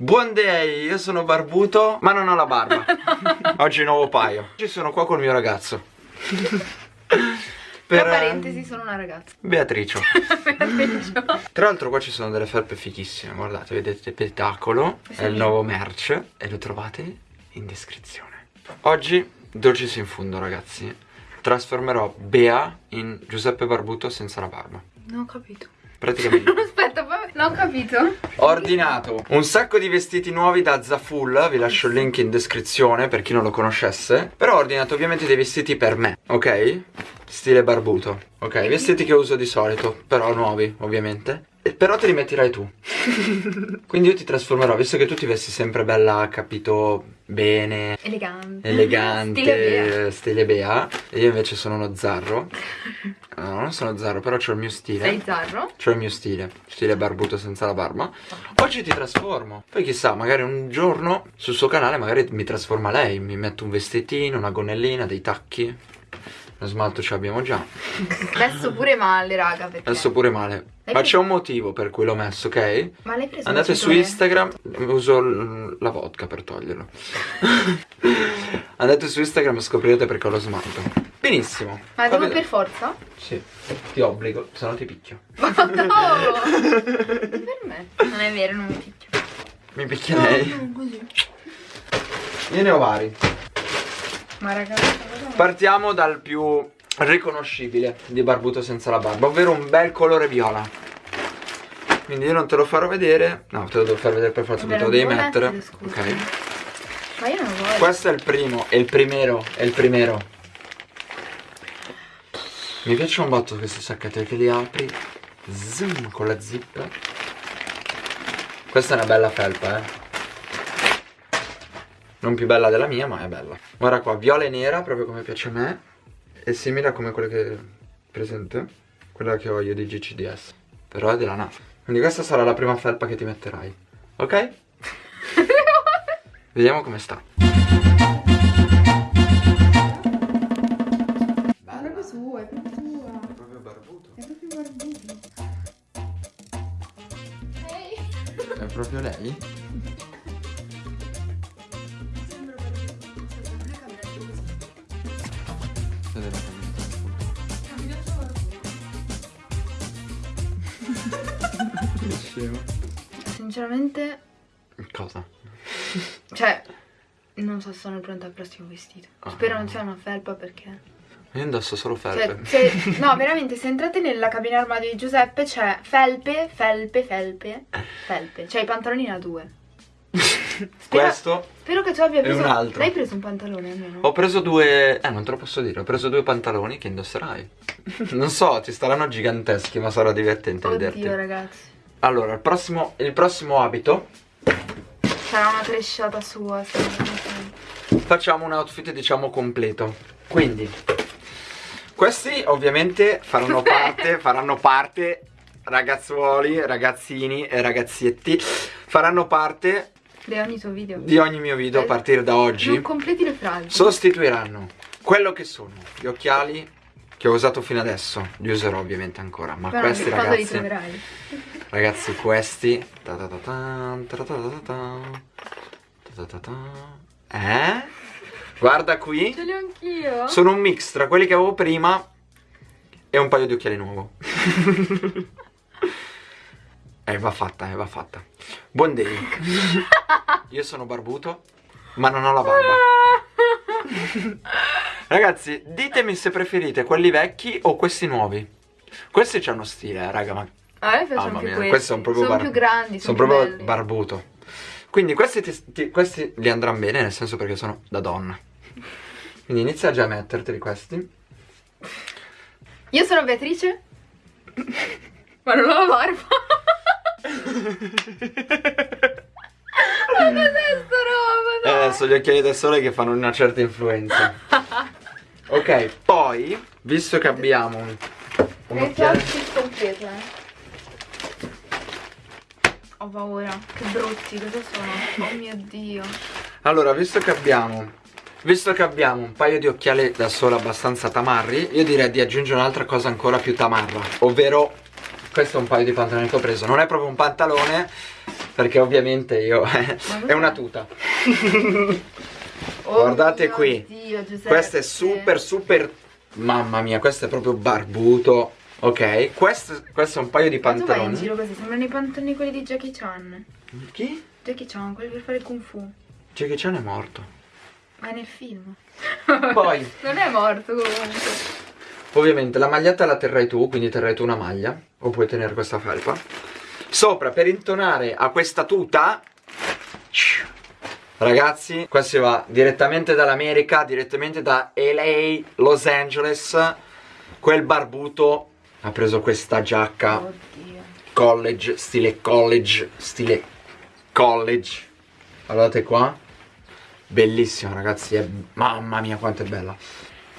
Buon day, io sono barbuto, ma non ho la barba. Oggi nuovo paio. Oggi sono qua col mio ragazzo. Per... Tra parentesi sono una ragazza. Beatricio. Beatricio. Tra l'altro qua ci sono delle felpe fighissime, guardate, vedete Petacolo, è il nuovo merch e lo trovate in descrizione. Oggi dolcis in fundo ragazzi, trasformerò Bea in Giuseppe Barbuto senza la barba. Non ho capito. Praticamente. Aspetta, non ho capito. Ho ordinato un sacco di vestiti nuovi da Zaful, vi lascio il link in descrizione per chi non lo conoscesse. Però ho ordinato ovviamente dei vestiti per me, ok? Stile barbuto Ok, vestiti che uso di solito Però nuovi ovviamente Però te li metterai tu Quindi io ti trasformerò Visto che tu ti vesti sempre bella, capito, bene. Elegante. Elegante. Stile Bea, stile Bea. E io invece sono uno zarro. No, non sono zarro, però ho il mio stile. Sei zarro? C'ho il mio stile. Stile barbuto senza la barba. Oggi ti trasformo. Poi chissà, magari un giorno sul suo canale Magari mi trasforma lei. Mi metto un vestitino, una gonnellina, dei tacchi lo smalto ce l'abbiamo già. Adesso pure male, raga. Perché? Adesso pure male. Ma c'è un motivo per cui l'ho messo, ok? Ma l'hai preso Andate su Instagram, uso la vodka per toglierlo. Andate su Instagram e scoprirete perché ho lo smalto. Benissimo. Ma devo per forza? Sì, ti obbligo, se no ti picchio. Ma no! per me. Non è vero, non mi picchio. Mi picchia no, lei? No, così. Io ne ho vari. Ma ragazzi Partiamo dal più riconoscibile di barbuto senza la barba Ovvero un bel colore viola. Quindi io non te lo farò vedere. No, te lo devo far vedere per forza Perché te lo devi mettere. Ok. Ma io non voglio. Questo è il primo, è il primero, è il primero. Mi piace un botto questi sacchetti Perché li apri Zoom con la zip. Questa è una bella felpa eh non più bella della mia ma è bella. Guarda qua, viola e nera proprio come piace a me È simile a come quella che presente Quella che ho io di GCDS Però è della NASA Quindi questa sarà la prima felpa che ti metterai Ok? Vediamo come sta. È proprio sua, è proprio sua. È proprio barbuto. È proprio barbuto. È proprio lei? Sinceramente... Cosa? Cioè, non so se sono pronta al prossimo vestito. Ah. Spero non sia una felpa perché... Io indosso solo felpe. Cioè, se, no, veramente, se entrate nella cabina armadio di Giuseppe c'è felpe, felpe, felpe, felpe. Cioè i pantaloni da due. Spero, Questo Spero che tu abbia preso un altro. L'hai preso un pantalone almeno? Ho preso due Eh non te lo posso dire Ho preso due pantaloni che indosserai Non so ti staranno giganteschi Ma sarà divertente Oddio, vederti Oddio ragazzi Allora il prossimo Il prossimo abito Sarà una cresciata sua Facciamo un outfit diciamo completo Quindi Questi ovviamente faranno parte Faranno parte Ragazzuoli, ragazzini e ragazzietti Faranno parte di ogni tuo video. Di ogni mio video a partire da oggi. Non completi le frasi. Sostituiranno quello che sono gli occhiali che ho usato fino adesso. Li userò ovviamente ancora. Ma Però questi ragazzi. Li troverai. Ragazzi, questi. Eh? Guarda qui. Ce li ho anch'io. Sono un mix tra quelli che avevo prima e un paio di occhiali nuovo. Eh, va fatta, eh, va fatta. Buon day. Io sono barbuto, ma non ho la barba. Ragazzi, ditemi se preferite quelli vecchi o questi nuovi. Questi c'hanno stile, eh, raga, ma... A me piacciono più questi. questi sono proprio sono più grandi, sono, sono proprio belli. barbuto. Quindi questi, ti, ti, questi li andranno bene, nel senso perché sono da donna. Quindi inizia già a metterteli questi. Io sono Beatrice, ma non ho la barba. Ma cos'è sta roba? Eh, adesso gli occhiali da sole che fanno una certa influenza. ok, poi, visto che abbiamo un, un occhiale... completo, eh. Ho paura, che brutti, cosa sono? Oh mio Dio. Allora, visto che abbiamo Visto che abbiamo un paio di occhiali da sole abbastanza tamarri Io direi di aggiungere un'altra cosa ancora più tamarra Ovvero questo è un paio di pantaloni che ho preso Non è proprio un pantalone Perché ovviamente io È una tuta Oh Guardate mio qui Dio. Questo è super super Mamma mia questo è proprio barbuto Ok questo, questo è un paio di tu vai in pantaloni. giro così, sembrano i pantaloni quelli di Jackie Chan. Chi? Jackie Chan, quelli per fare kung fu. Jackie Chan è morto. Ma nel film. Poi. Non è morto comunque. Ovviamente la maglietta la terrai tu, quindi terrai tu una maglia O puoi tenere questa felpa. Sopra, per intonare a questa tuta Ragazzi, qua si va direttamente dall'America Direttamente da LA, Los Angeles Quel barbuto ha preso questa giacca. Oddio. College, stile college Stile college. Guardate qua. Bellissima ragazzi, è... mamma mia quanto è bella.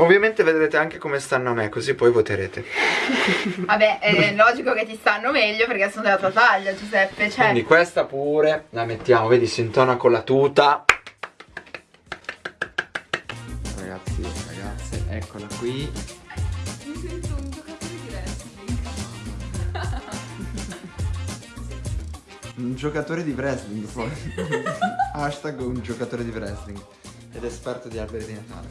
Ovviamente vedrete anche come stanno a me, così poi voterete. Vabbè, è logico che ti stanno meglio perché sono della tua taglia, Giuseppe. Cioè, Quindi questa pure. La mettiamo, vedi, si intona con la tuta. Ragazzi, ragazze, eccola qui. mi sento un Un giocatore di wrestling poi. Hashtag un giocatore di wrestling. Ed esperto di alberi di Natale.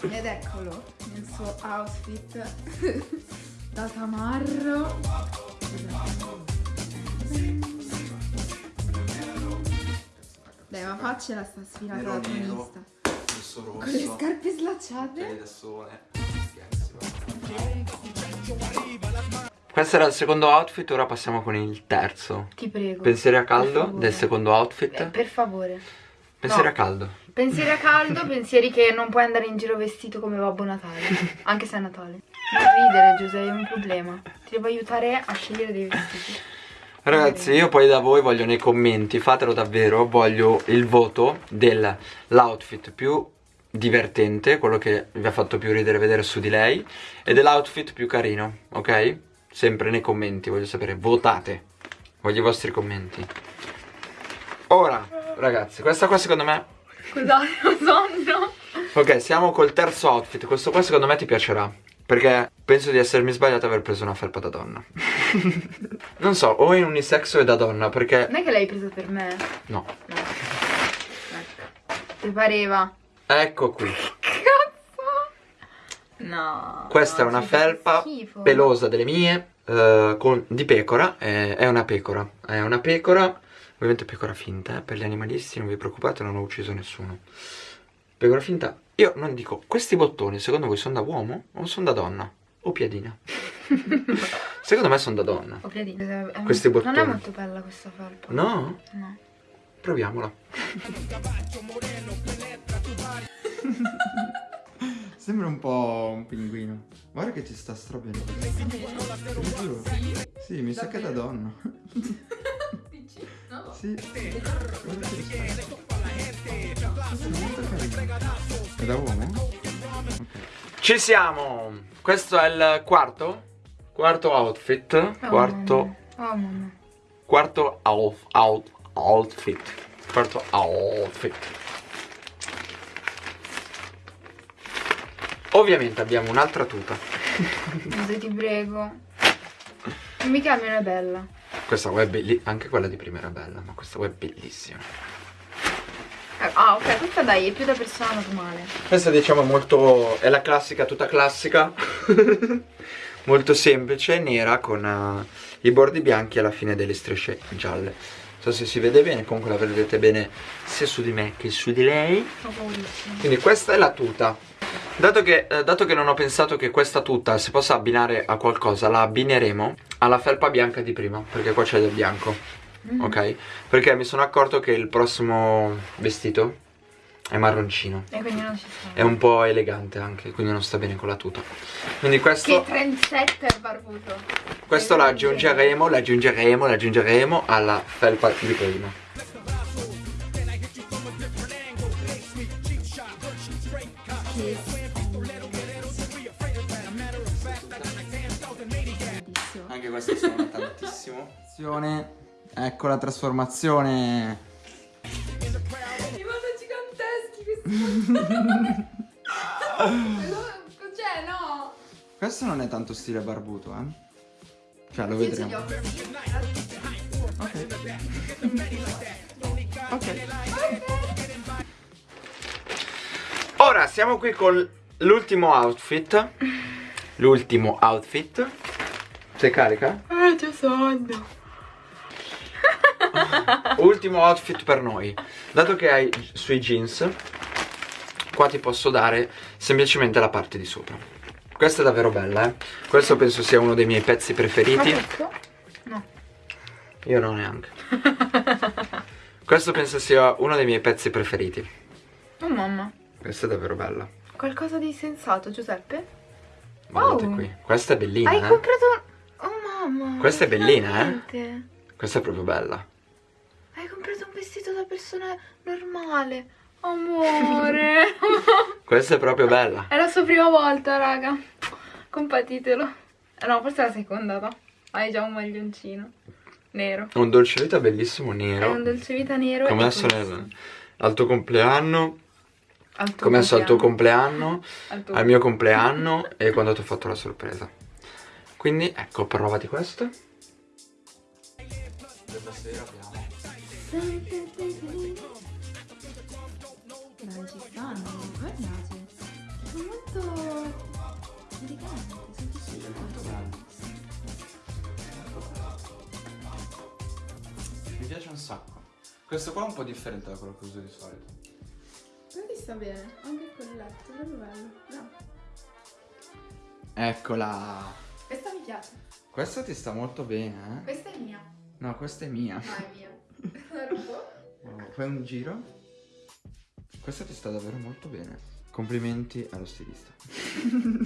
Ed eccolo, nel suo outfit da tamarro. Dai, ma faccela sta sfilata da tonista. rosso Con le scarpe slacciate. da sole. Questo era il secondo outfit, ora passiamo con il terzo. Ti prego. Pensieri a caldo del secondo outfit. Eh, per favore. Pensieri no. a caldo. Pensieri a caldo, pensieri che non puoi andare in giro vestito come Babbo Natale. Anche se è Natale. Non ridere, Giuseppe, è un problema. Ti devo aiutare a scegliere dei vestiti. Ragazzi, io poi da voi voglio nei commenti, fatelo davvero, voglio il voto dell'outfit più divertente, quello che vi ha fatto più ridere vedere su di lei, e dell'outfit più carino, ok? Sempre nei commenti, voglio sapere, votate, voglio i vostri commenti. Ora, ragazzi, questa qua secondo me... Scusate, ho sonno. Ok, siamo col terzo outfit, questo qua secondo me ti piacerà, perché penso di essermi sbagliato a aver preso una felpa da donna. non so, o in unisex o è da donna, perché... Non è che l'hai presa per me? No. No. Ecco. Ti pareva? Ecco qui. No. Questa è una felpa pelosa delle mie, eh, con- di pecora, è, è una pecora, è una pecora, ovviamente pecora finta, eh, per gli animalisti non vi preoccupate, non ho ucciso nessuno. Pecora finta, io non dico, questi bottoni secondo voi sono da uomo o sono da donna? O piadina? secondo me sono da donna. Ho piedino. È- Questi Non è bottoni. molto bella questa felpa. No? No. Proviamola. Sembra un po' un pinguino. Guarda che ci sta strabene. Sì, mi sa che è da donna. Dici? No. Sì. Guarda che sta. È da uomo? Ci siamo! Questo è il quarto? Quarto outfit. Oh, Quarto. Oh. Quarto out, out, outfit. Quarto outfit. Ovviamente abbiamo un'altra tuta. Giuseppe, ti prego. Mi cambia una bella. Questa qua è bellissima. Anche quella di prima era bella, ma questa qua è bellissima. Eh, Ah, ok, questa dai, è più da persona normale. Questa diciamo è molto. è la classica, tutta classica. molto semplice, nera con eh, i bordi bianchi alla fine delle strisce gialle. Non so se si vede bene, comunque la vedete bene sia su di me che su di lei. Quindi questa è la tuta. Dato che, eh, dato che non ho pensato che questa tuta si possa abbinare a qualcosa, la abbineremo alla felpa bianca di prima, perché qua c'è del bianco, Mm. ok? Perché mi sono accorto che il prossimo vestito è marroncino. E quindi non ci sta. È un po' elegante anche, quindi non sta bene con la tuta. Quindi Che questo, trendsetter barbuto. questo lo aggiungeremo, lo aggiungeremo, lo aggiungeremo alla felpa di prima. Anche questo suona tantissimo. Ecco la trasformazione. Cioè, no? Questo non è tanto stile barbuto, eh. Cioè lo vedremo. Ok. Ok. Ora siamo qui con l'ultimo outfit. L'ultimo outfit. Sei carica? Ah, c'è sonno. Ultimo outfit per noi. Dato che hai sui jeans, qua ti posso dare semplicemente la parte di sopra. Questa è davvero bella, eh. Questo penso sia uno dei miei pezzi preferiti. No. Io non neanche. Questo penso sia uno dei miei pezzi preferiti. Oh mamma. Questa è davvero bella. Qualcosa di sensato, Giuseppe? Guardate Wow. qui. Questa è bellina, Hai eh. comprato... Oh mamma. Questa è bellina, eh? Questa è proprio bella. Hai comprato un vestito da persona normale. Amore. Questa è proprio bella. è la sua prima volta, raga. Compatitelo. Eh, No, forse è la seconda, no? Hai già un maglioncino. Nero. Un dolce vita bellissimo È nero. un dolce vita nero. Come nel, al tuo compleanno. Al tuo Come messo al tuo compleanno. compleanno. Al tuo Al mio compleanno. E quando ti ho fatto la sorpresa. Quindi ecco, provati questo. Sera abbiamo. Guardate. Sono molto eleganti, sono Molto bello. Mi piace un sacco. Questo qua è un po' differente da quello che uso di solito. Però ti sta bene, anche il colletto, proprio bello. No. Eccola. Questa mi piace. Questa ti sta molto bene, eh? Questa è mia. No, questa è mia. No, è mia. La rubo? Fai un giro. Questa ti sta davvero molto bene. Complimenti allo stilista.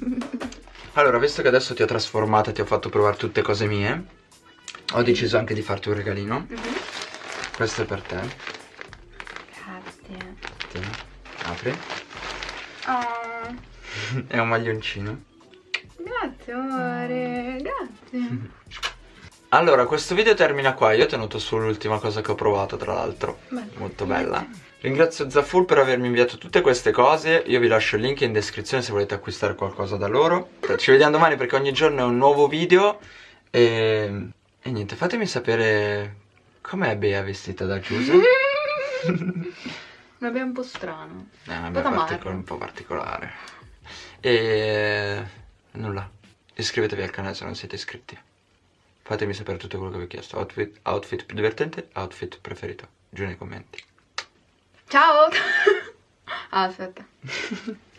allora, visto che adesso ti ho trasformata e ti ho fatto provare tutte cose mie, ho deciso anche di farti un regalino. Questo è per te. Grazie. Tieni, apri. Oh, è un maglioncino. grazie amore, grazie. Allora, questo video termina qua. Io ho tenuto sull'ultima cosa che ho provato, tra l'altro. Molto bella. Ringrazio Zaful per avermi inviato tutte queste cose. Io vi lascio il link in descrizione se volete acquistare qualcosa da loro. Ci vediamo domani perché ogni giorno è un nuovo video. E, e niente, fatemi sapere com'è Bea vestita da Giuse. Ma è un po' strano. Eh, Un po' un po' particolare. E nulla. Iscrivetevi al canale se non siete iscritti. Fatemi sapere tutto quello che vi ho chiesto. Outfit, outfit più divertente, outfit preferito. Giù nei commenti. Ciao! ah, aspetta.